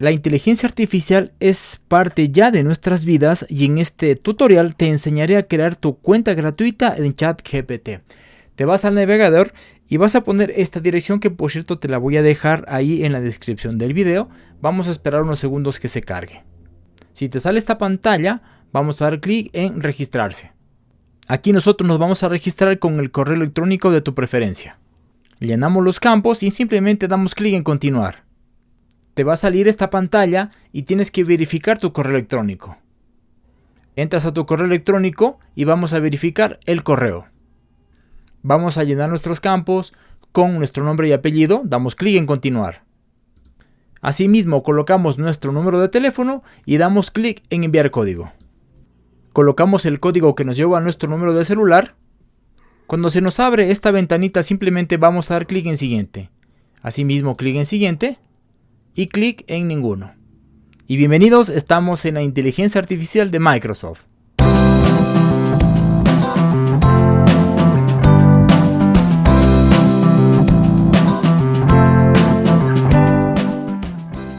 La inteligencia artificial es parte ya de nuestras vidas y en este tutorial te enseñaré a crear tu cuenta gratuita en ChatGPT. Te vas al navegador y vas a poner esta dirección que por cierto te la voy a dejar ahí en la descripción del video. Vamos a esperar unos segundos que se cargue. Si te sale esta pantalla, vamos a dar clic en registrarse. Aquí nosotros nos vamos a registrar con el correo electrónico de tu preferencia. Llenamos los campos y simplemente damos clic en continuar te va a salir esta pantalla y tienes que verificar tu correo electrónico. Entras a tu correo electrónico y vamos a verificar el correo. Vamos a llenar nuestros campos con nuestro nombre y apellido, damos clic en continuar. Asimismo colocamos nuestro número de teléfono y damos clic en enviar código. Colocamos el código que nos lleva a nuestro número de celular. Cuando se nos abre esta ventanita simplemente vamos a dar clic en siguiente. Asimismo clic en siguiente y clic en ninguno. Y bienvenidos, estamos en la inteligencia artificial de Microsoft.